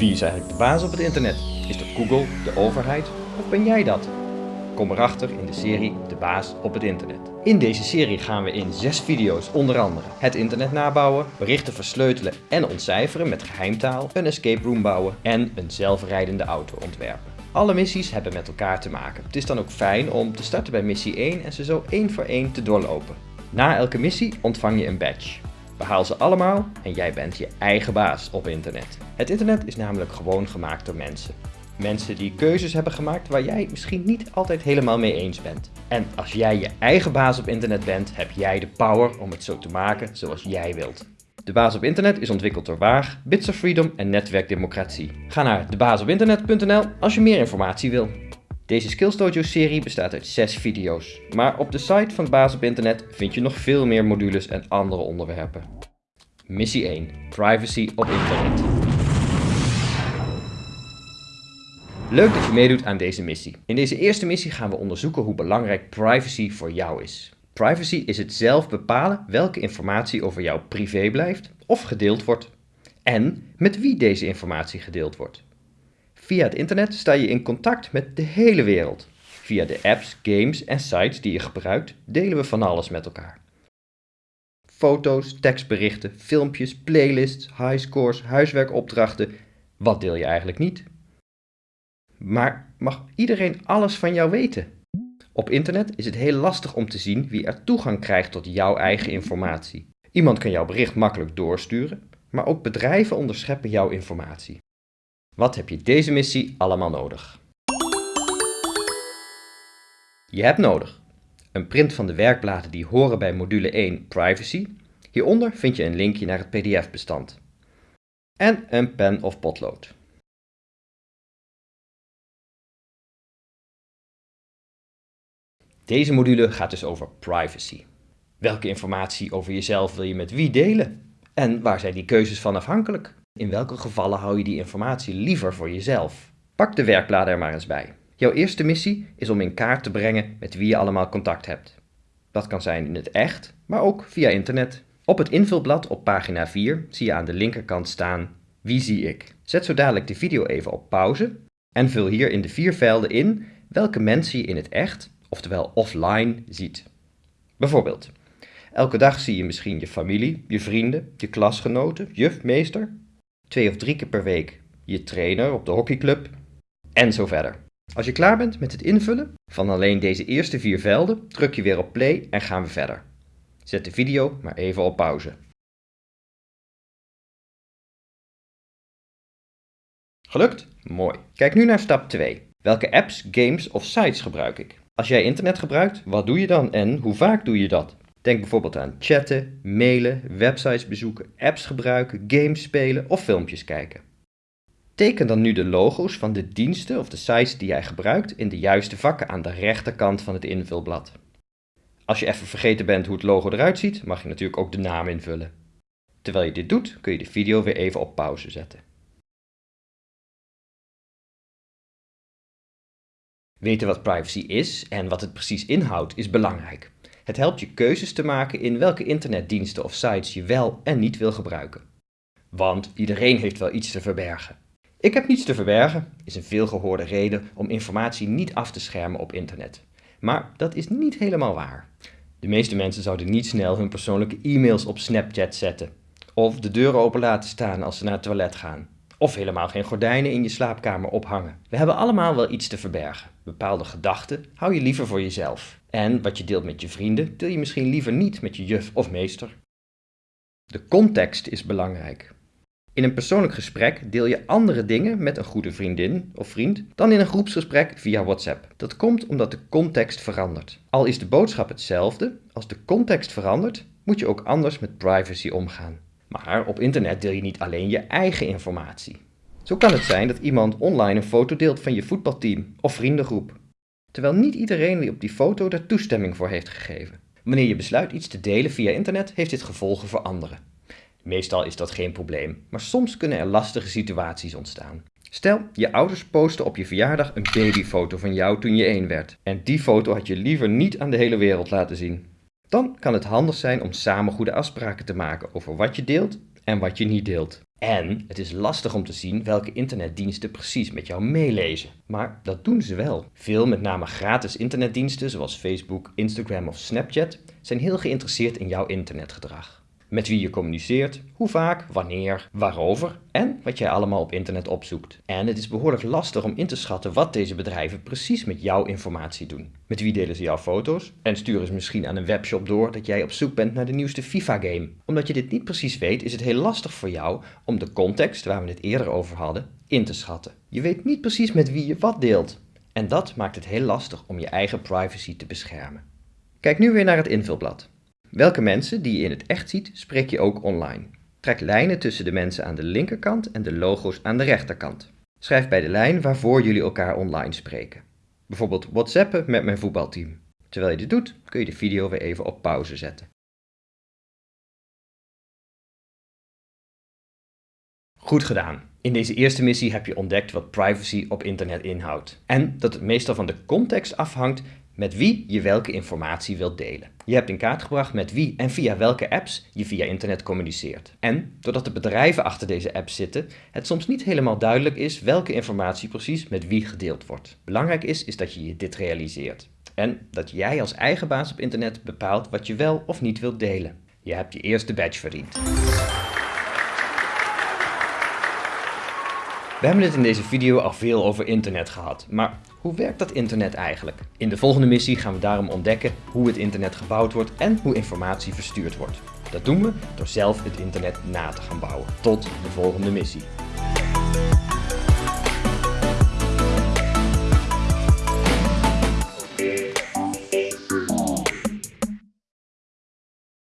Wie is eigenlijk de baas op het internet? Is dat Google, de overheid of ben jij dat? Kom erachter in de serie De Baas op het internet. In deze serie gaan we in zes video's onder andere het internet nabouwen, berichten versleutelen en ontcijferen met geheimtaal, een escape room bouwen en een zelfrijdende auto ontwerpen. Alle missies hebben met elkaar te maken. Het is dan ook fijn om te starten bij missie 1 en ze zo één voor één te doorlopen. Na elke missie ontvang je een badge. Behaal ze allemaal en jij bent je eigen baas op internet. Het internet is namelijk gewoon gemaakt door mensen. Mensen die keuzes hebben gemaakt waar jij misschien niet altijd helemaal mee eens bent. En als jij je eigen baas op internet bent, heb jij de power om het zo te maken zoals jij wilt. De Baas op Internet is ontwikkeld door Waag, Bits of Freedom en Netwerk Democratie. Ga naar debaasopinternet.nl als je meer informatie wil. Deze Skills Dojo serie bestaat uit 6 video's, maar op de site van Baas op Internet vind je nog veel meer modules en andere onderwerpen. Missie 1. Privacy op internet. Leuk dat je meedoet aan deze missie. In deze eerste missie gaan we onderzoeken hoe belangrijk privacy voor jou is. Privacy is het zelf bepalen welke informatie over jou privé blijft of gedeeld wordt. En met wie deze informatie gedeeld wordt. Via het internet sta je in contact met de hele wereld. Via de apps, games en sites die je gebruikt delen we van alles met elkaar. Foto's, tekstberichten, filmpjes, playlists, highscores, huiswerkopdrachten. Wat deel je eigenlijk niet? Maar mag iedereen alles van jou weten? Op internet is het heel lastig om te zien wie er toegang krijgt tot jouw eigen informatie. Iemand kan jouw bericht makkelijk doorsturen, maar ook bedrijven onderscheppen jouw informatie. Wat heb je deze missie allemaal nodig? Je hebt nodig een print van de werkbladen die horen bij module 1 Privacy. Hieronder vind je een linkje naar het pdf-bestand. En een pen of potlood. Deze module gaat dus over privacy. Welke informatie over jezelf wil je met wie delen? En waar zijn die keuzes van afhankelijk? In welke gevallen hou je die informatie liever voor jezelf? Pak de werkbladen er maar eens bij. Jouw eerste missie is om in kaart te brengen met wie je allemaal contact hebt. Dat kan zijn in het echt, maar ook via internet. Op het invulblad op pagina 4 zie je aan de linkerkant staan Wie zie ik? Zet zo dadelijk de video even op pauze en vul hier in de vier velden in welke mensen je in het echt oftewel offline, ziet. Bijvoorbeeld, elke dag zie je misschien je familie, je vrienden, je klasgenoten, juf, meester. Twee of drie keer per week je trainer op de hockeyclub en zo verder. Als je klaar bent met het invullen van alleen deze eerste vier velden, druk je weer op play en gaan we verder. Zet de video maar even op pauze. Gelukt? Mooi. Kijk nu naar stap 2. Welke apps, games of sites gebruik ik? Als jij internet gebruikt, wat doe je dan en hoe vaak doe je dat? Denk bijvoorbeeld aan chatten, mailen, websites bezoeken, apps gebruiken, games spelen of filmpjes kijken. Teken dan nu de logo's van de diensten of de sites die jij gebruikt in de juiste vakken aan de rechterkant van het invulblad. Als je even vergeten bent hoe het logo eruit ziet, mag je natuurlijk ook de naam invullen. Terwijl je dit doet, kun je de video weer even op pauze zetten. Weten wat privacy is en wat het precies inhoudt is belangrijk. Het helpt je keuzes te maken in welke internetdiensten of sites je wel en niet wil gebruiken. Want iedereen heeft wel iets te verbergen. Ik heb niets te verbergen is een veelgehoorde reden om informatie niet af te schermen op internet. Maar dat is niet helemaal waar. De meeste mensen zouden niet snel hun persoonlijke e-mails op Snapchat zetten. Of de deuren open laten staan als ze naar het toilet gaan. Of helemaal geen gordijnen in je slaapkamer ophangen. We hebben allemaal wel iets te verbergen. Bepaalde gedachten hou je liever voor jezelf. En wat je deelt met je vrienden, deel je misschien liever niet met je juf of meester. De context is belangrijk. In een persoonlijk gesprek deel je andere dingen met een goede vriendin of vriend dan in een groepsgesprek via WhatsApp. Dat komt omdat de context verandert. Al is de boodschap hetzelfde, als de context verandert, moet je ook anders met privacy omgaan. Maar op internet deel je niet alleen je eigen informatie. Zo kan het zijn dat iemand online een foto deelt van je voetbalteam of vriendengroep, terwijl niet iedereen die op die foto daar toestemming voor heeft gegeven. Wanneer je besluit iets te delen via internet, heeft dit gevolgen voor anderen. Meestal is dat geen probleem, maar soms kunnen er lastige situaties ontstaan. Stel, je ouders posten op je verjaardag een babyfoto van jou toen je één werd. En die foto had je liever niet aan de hele wereld laten zien. Dan kan het handig zijn om samen goede afspraken te maken over wat je deelt en wat je niet deelt. En het is lastig om te zien welke internetdiensten precies met jou meelezen. Maar dat doen ze wel. Veel met name gratis internetdiensten zoals Facebook, Instagram of Snapchat zijn heel geïnteresseerd in jouw internetgedrag met wie je communiceert, hoe vaak, wanneer, waarover en wat jij allemaal op internet opzoekt. En het is behoorlijk lastig om in te schatten wat deze bedrijven precies met jouw informatie doen. Met wie delen ze jouw foto's en sturen ze misschien aan een webshop door dat jij op zoek bent naar de nieuwste FIFA-game. Omdat je dit niet precies weet, is het heel lastig voor jou om de context waar we het eerder over hadden in te schatten. Je weet niet precies met wie je wat deelt. En dat maakt het heel lastig om je eigen privacy te beschermen. Kijk nu weer naar het invulblad. Welke mensen die je in het echt ziet, spreek je ook online. Trek lijnen tussen de mensen aan de linkerkant en de logo's aan de rechterkant. Schrijf bij de lijn waarvoor jullie elkaar online spreken. Bijvoorbeeld WhatsAppen met mijn voetbalteam. Terwijl je dit doet, kun je de video weer even op pauze zetten. Goed gedaan. In deze eerste missie heb je ontdekt wat privacy op internet inhoudt. En dat het meestal van de context afhangt met wie je welke informatie wilt delen. Je hebt in kaart gebracht met wie en via welke apps je via internet communiceert. En doordat de bedrijven achter deze apps zitten, het soms niet helemaal duidelijk is welke informatie precies met wie gedeeld wordt. Belangrijk is, is dat je je dit realiseert. En dat jij als eigen baas op internet bepaalt wat je wel of niet wilt delen. Je hebt je eerste badge verdiend. We hebben het in deze video al veel over internet gehad, maar hoe werkt dat internet eigenlijk? In de volgende missie gaan we daarom ontdekken hoe het internet gebouwd wordt en hoe informatie verstuurd wordt. Dat doen we door zelf het internet na te gaan bouwen. Tot de volgende missie.